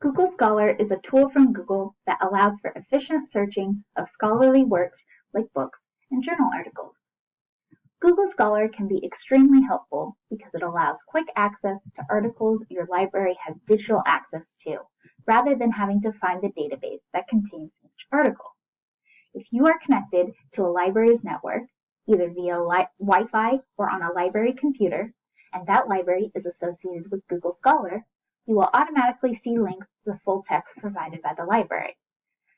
Google Scholar is a tool from Google that allows for efficient searching of scholarly works like books and journal articles. Google Scholar can be extremely helpful because it allows quick access to articles your library has digital access to, rather than having to find the database that contains each article. If you are connected to a library's network, either via Wi-Fi or on a library computer, and that library is associated with Google Scholar, you will automatically see links the full text provided by the library.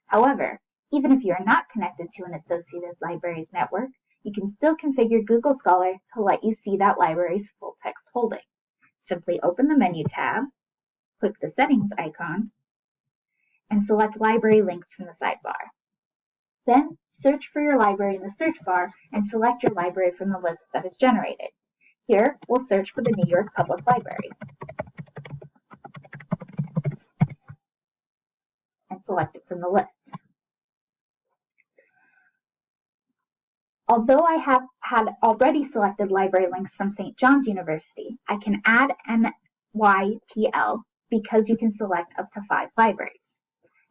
However, even if you are not connected to an associated libraries network, you can still configure Google Scholar to let you see that library's full text holding. Simply open the Menu tab, click the Settings icon, and select Library Links from the sidebar. Then search for your library in the search bar and select your library from the list that is generated. Here, we'll search for the New York Public Library. Select it from the list. Although I have had already selected library links from St. John's University, I can add NYPL because you can select up to five libraries.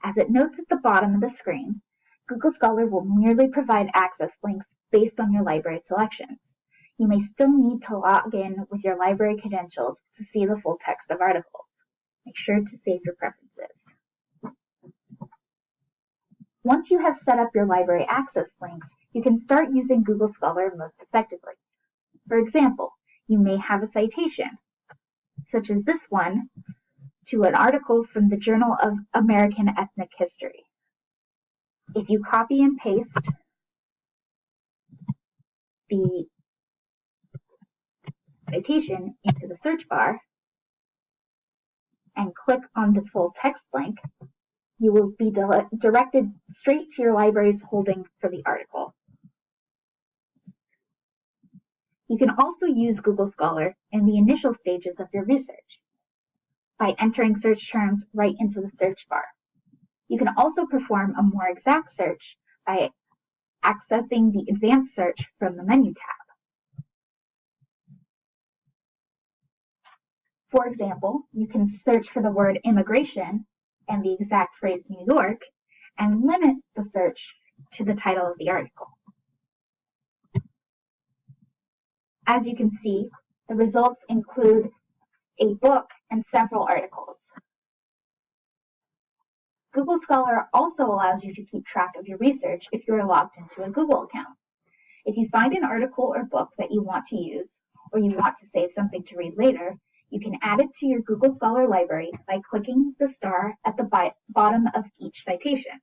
As it notes at the bottom of the screen, Google Scholar will merely provide access links based on your library selections. You may still need to log in with your library credentials to see the full text of articles. Make sure to save your preferences. Once you have set up your library access links, you can start using Google Scholar most effectively. For example, you may have a citation, such as this one, to an article from the Journal of American Ethnic History. If you copy and paste the citation into the search bar and click on the full text link, you will be directed straight to your library's holding for the article. You can also use Google Scholar in the initial stages of your research by entering search terms right into the search bar. You can also perform a more exact search by accessing the advanced search from the menu tab. For example, you can search for the word immigration and the exact phrase New York and limit the search to the title of the article. As you can see, the results include a book and several articles. Google Scholar also allows you to keep track of your research if you are logged into a Google account. If you find an article or book that you want to use, or you want to save something to read later, you can add it to your Google Scholar library by clicking the star at the bottom of each citation.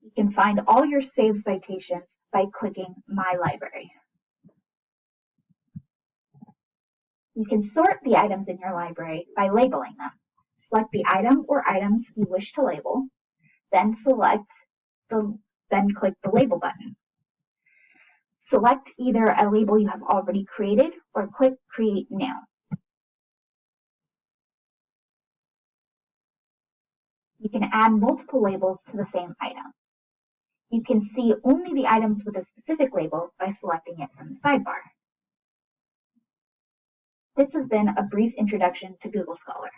You can find all your saved citations by clicking My Library. You can sort the items in your library by labeling them. Select the item or items you wish to label, then select the then click the label button. Select either a label you have already created or click Create New. You can add multiple labels to the same item. You can see only the items with a specific label by selecting it from the sidebar. This has been a brief introduction to Google Scholar.